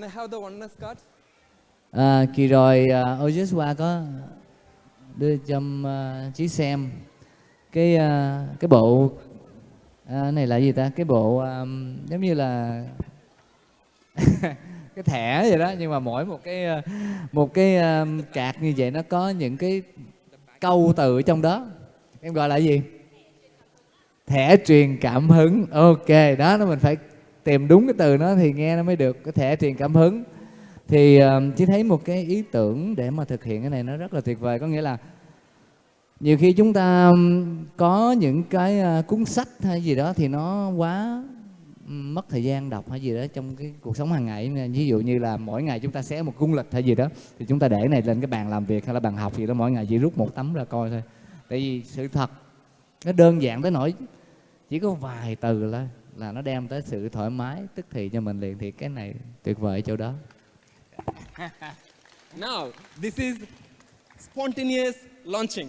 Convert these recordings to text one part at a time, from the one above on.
have the oneness card. À, kỳ rồi à, uh, Ojuswa có đưa cho uh, Chí xem cái uh, cái bộ uh, này là gì ta? Cái bộ um, giống như là cái thẻ vậy đó nhưng mà mỗi một cái một cái um, cạc như vậy nó có những cái câu từ ở trong đó. Em gọi là gì? Thẻ truyền cảm hứng. Ok đó nó mình phải tìm đúng cái từ nó thì nghe nó mới được cái thẻ truyền cảm hứng. Thì ờ, uh, chỉ thấy một cái ý tưởng để mà thực hiện cái này nó rất là tuyệt vời. Có nghĩa là nhiều khi chúng ta có những cái uh, cuốn sách hay gì đó thì nó quá mất thời gian đọc hay gì đó trong cái cuộc sống hàng ngày. Ví dụ như là mỗi ngày chúng ta xé một cung lịch hay gì đó thì chúng ta để này lên cái bàn làm việc hay là bàn học gì đó mỗi ngày chỉ rút một tấm ra coi thôi. Tại vì sự thật nó đơn giản tới nỗi chỉ có vài từ là là nó đem tới sự thoải mái tức thì cho mình liền thì cái này tuyệt vời chỗ đó now this is spontaneous launching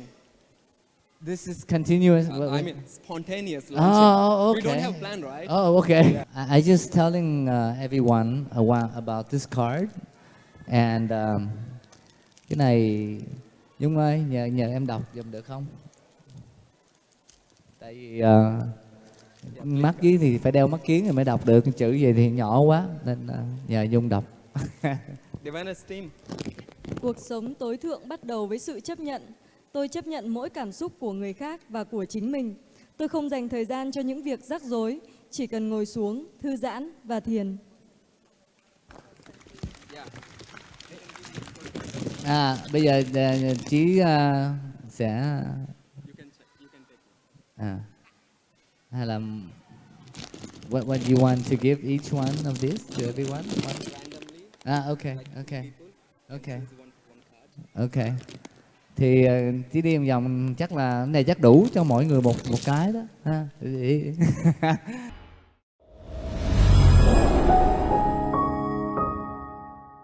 This is continuous. Uh, I mean, spontaneous oh, launching. Oh, okay. We don't have plan, right? Oh, okay. Yeah. I, I just telling uh, everyone about this card, and um, cái này Nhung ơi, nhờ nhờ em đọc dùm được không? Tại vì uh, mắt dưới thì phải đeo mắt kiến rồi mới đọc được chữ gì thì nhỏ quá nên uh, nhờ Nhung đọc. Cuộc sống tối thượng bắt đầu với sự chấp nhận Tôi chấp nhận mỗi cảm xúc của người khác và của chính mình. Tôi không dành thời gian cho những việc rắc rối, chỉ cần ngồi xuống, thư giãn và thiền. À, bây giờ uh, Chí uh, sẽ à, hay là what what you want to give each one of this to everyone? One? Ah, okay, okay, okay, okay thì ờ, chỉ đi một vòng chắc là này chắc đủ cho mỗi người một một cái đó ha